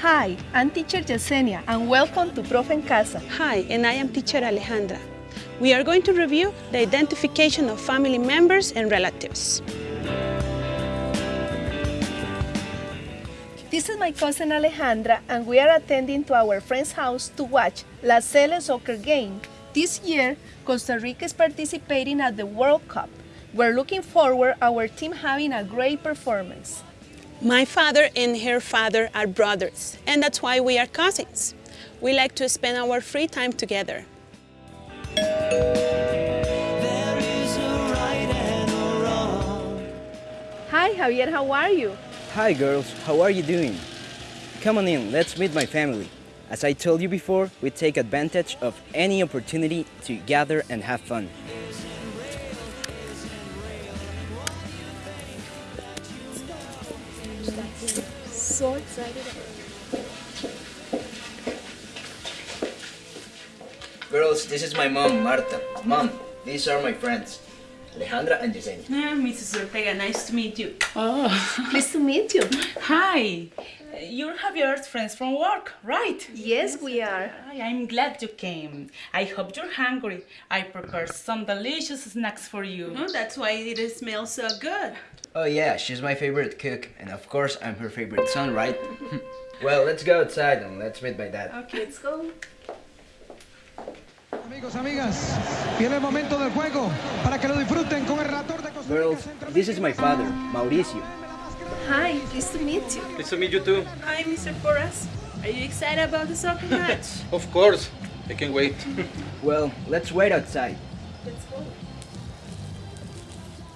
Hi, I'm teacher Yesenia and welcome to Profe en Casa. Hi, and I am teacher Alejandra. We are going to review the identification of family members and relatives. This is my cousin Alejandra and we are attending to our friend's house to watch La Sele soccer game. This year, Costa Rica is participating at the World Cup. We're looking forward our team having a great performance. My father and her father are brothers, and that's why we are cousins. We like to spend our free time together. Hi Javier, how are you? Hi girls, how are you doing? Come on in, let's meet my family. As I told you before, we take advantage of any opportunity to gather and have fun. So excited. Girls, this is my mom, Marta. Mom, these are my friends, Alejandra and Yesenia. Mrs. Ortega, nice to meet you. Oh, pleased to meet you. Hi. You have your friends from work, right? Yes, we are. Hi, I'm glad you came. I hope you're hungry. I prepared some delicious snacks for you. Oh, that's why it smells so good. Oh yeah, she's my favorite cook, and of course I'm her favorite son, right? well, let's go outside and let's meet my dad. Okay, let's go. Amigos, amigas, viene el momento del juego para que lo disfruten con el relator de Costa Rica Girls, this is my father, Mauricio. Hi, pleased to meet you. Nice to meet you too. Hi, Mr. Porras. Are you excited about the soccer match? Of course. I can wait. Well, let's wait outside. Let's go.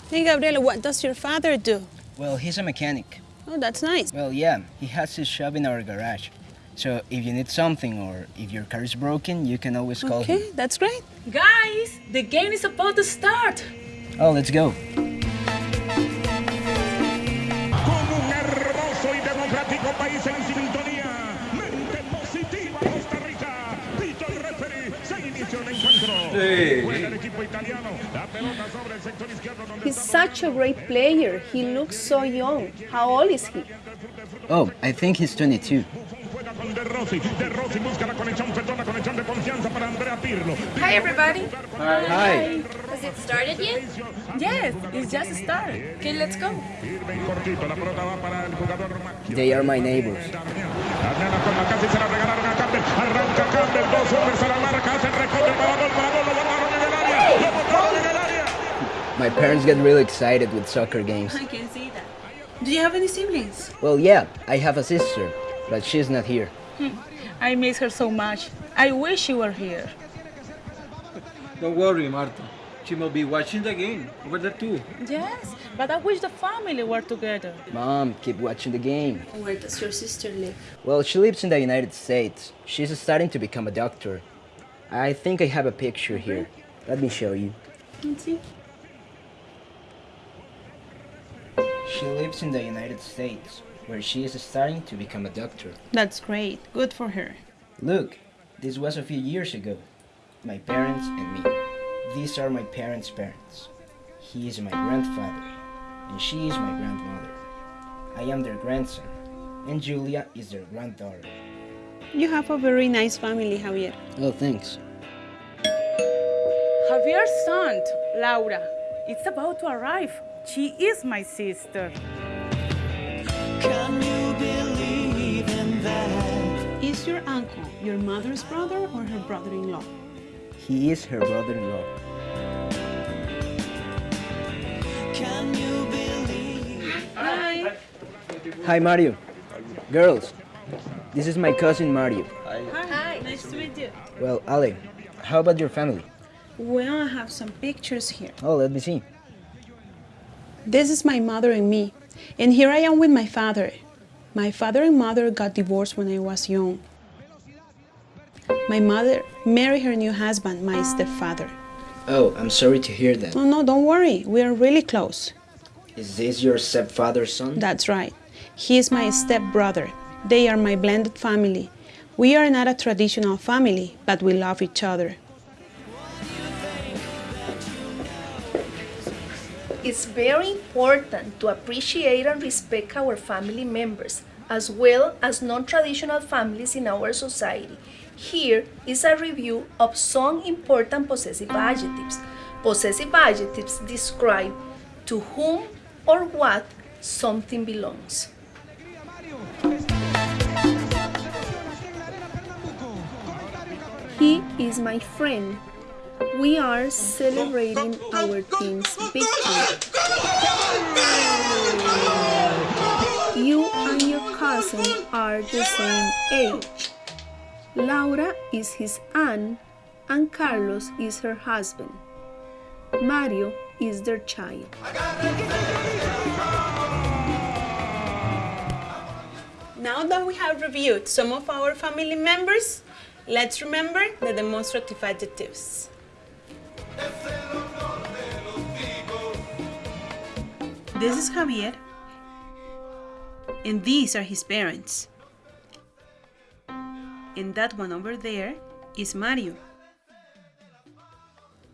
hey, Gabriel, what does your father do? Well, he's a mechanic. Oh, that's nice. Well, yeah, he has his shop in our garage. So if you need something or if your car is broken, you can always call him. Okay, that's great. Guys, the game is about to start. Oh, let's go. con un hermoso y democrático país en sintonía. Mente positiva Costa Rica. Pito el referee. Se inició el encuentro. Juega el equipo italiano. La pelota sobre el sector izquierdo donde He's such a great player. He looks so young. How old is he? Oh, I think he's 22. Juega con De Rossi. De Rossi busca la conexión, perdón, la conexión de confianza para Andrea Pirlo. Hi, everybody. Hi. Has it started yet? Yes, it's just started. Okay, let's go. Sirve en cortito, la pelota va para el jugador Macchio. They are my neighbors. Adriana con la casi se la regalaron a Campbell. Arranca Campbell, dos hombres a la marca, hace el recorte para gol, para gol, lo botaron en el área. Lo botaron en el área. My parents get really excited with soccer games. I can see that. Do you have any siblings? Well, yeah, I have a sister, but she's not here. I miss her so much. I wish she were here. Don't worry, Marta. She will be watching the game over there too. Yes, but I wish the family were together. Mom, keep watching the game. Where does your sister live? Well, she lives in the United States. She's starting to become a doctor. I think I have a picture here. Let me show you. Let's see. She lives in the United States, where she is starting to become a doctor. That's great. Good for her. Look, this was a few years ago. My parents and me. These are my parents' parents. He is my grandfather, and she is my grandmother. I am their grandson, and Julia is their granddaughter. You have a very nice family, Javier. Oh, thanks. Javier's aunt, Laura, it's about to arrive. She is my sister. Is your uncle your mother's brother or her brother-in-law? He is her brother-in-law. Hi. Hi, Mario. Girls, this is my cousin Mario. Hi. Nice to meet you. Well, Ale, how about your family? Well, I have some pictures here. Oh, let me see. This is my mother and me, and here I am with my father. My father and mother got divorced when I was young. My mother married her new husband, my stepfather. Oh, I'm sorry to hear that. Oh no, don't worry, we are really close. Is this your stepfather's son? That's right. He is my stepbrother. They are my blended family. We are not a traditional family, but we love each other. It's very important to appreciate and respect our family members, as well as non-traditional families in our society. Here is a review of some important possessive adjectives. Possessive adjectives describe to whom or what something belongs. He is my friend. We are celebrating our team's victory. You and your cousin are the same age. Laura is his aunt and Carlos is her husband. Mario is their child. Now that we have reviewed some of our family members, let's remember the demonstrative adjectives. This is Javier, and these are his parents. And that one over there is Mario.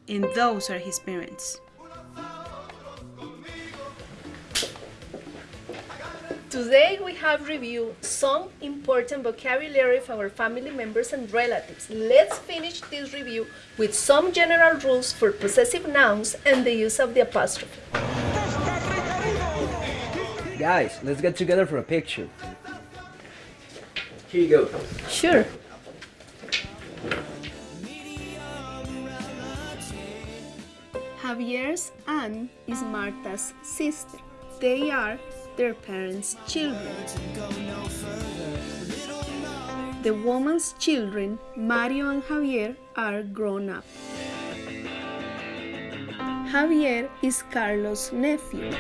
And those are his parents. Today we have reviewed some important vocabulary of our family members and relatives. Let's finish this review with some general rules for possessive nouns and the use of the apostrophe. Guys, let's get together for a picture. Here you go. Sure. Javier's aunt is Marta's sister. They are their parents' children. The woman's children, Mario and Javier, are grown up. Javier is Carlos' nephew.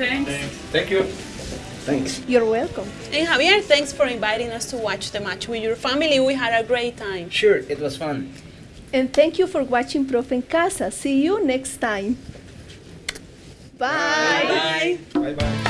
Thanks. Thank you. Thanks. You're welcome. And Javier, thanks for inviting us to watch the match with your family. We had a great time. Sure, it was fun. And thank you for watching Profe en Casa. See you next time. Bye. Bye. Bye bye.